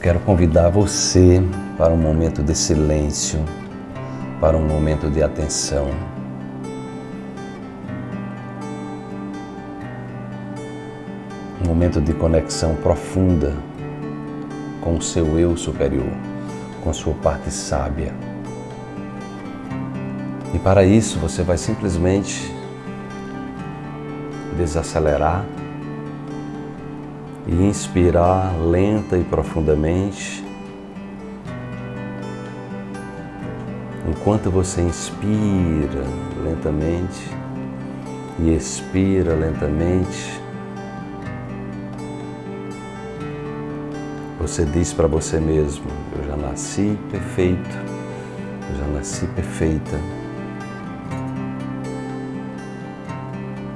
quero convidar você para um momento de silêncio, para um momento de atenção. Um momento de conexão profunda com o seu eu superior, com sua parte sábia. E para isso você vai simplesmente desacelerar e inspirar lenta e profundamente. Enquanto você inspira lentamente e expira lentamente, você diz para você mesmo: Eu já nasci perfeito, eu já nasci perfeita.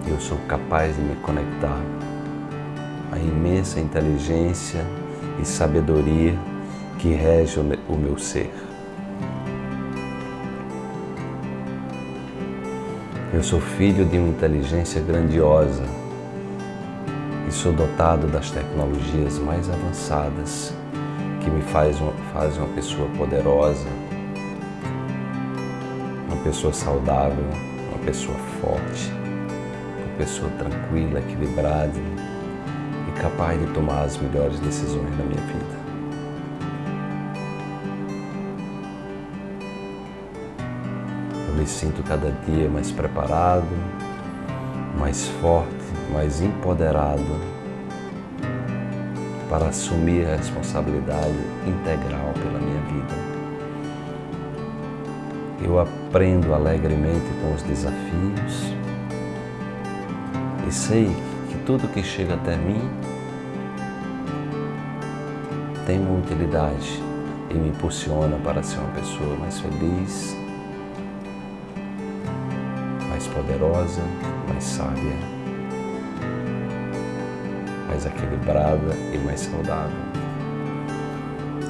Eu sou capaz de me conectar imensa inteligência e sabedoria que rege o meu ser. Eu sou filho de uma inteligência grandiosa e sou dotado das tecnologias mais avançadas que me faz uma, faz uma pessoa poderosa, uma pessoa saudável, uma pessoa forte, uma pessoa tranquila, equilibrada, capaz de tomar as melhores decisões na minha vida. Eu me sinto cada dia mais preparado, mais forte, mais empoderado para assumir a responsabilidade integral pela minha vida. Eu aprendo alegremente com os desafios e sei que tudo que chega até mim tem uma utilidade e me impulsiona para ser uma pessoa mais feliz, mais poderosa, mais sábia, mais equilibrada e mais saudável.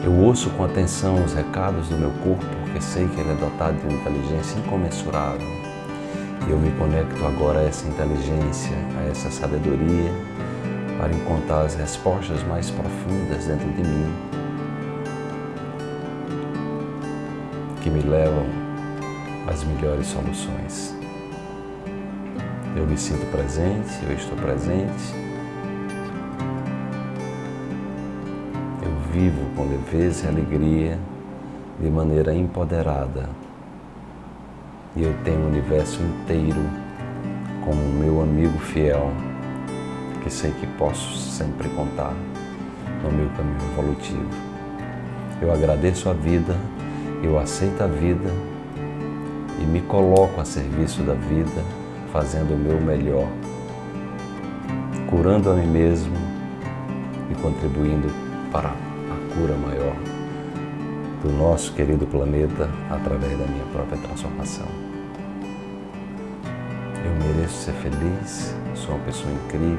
Eu ouço com atenção os recados do meu corpo porque sei que ele é dotado de uma inteligência incomensurável. Eu me conecto agora a essa inteligência, a essa sabedoria para encontrar as respostas mais profundas dentro de mim, que me levam às melhores soluções. Eu me sinto presente, eu estou presente. Eu vivo com leveza e alegria, de maneira empoderada. E eu tenho o universo inteiro como meu amigo fiel que sei que posso sempre contar no meu caminho evolutivo. Eu agradeço a vida, eu aceito a vida e me coloco a serviço da vida, fazendo o meu melhor, curando a mim mesmo e contribuindo para a cura maior do nosso querido planeta através da minha própria transformação. Eu mereço ser feliz, sou uma pessoa incrível,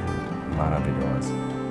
maravilhosa.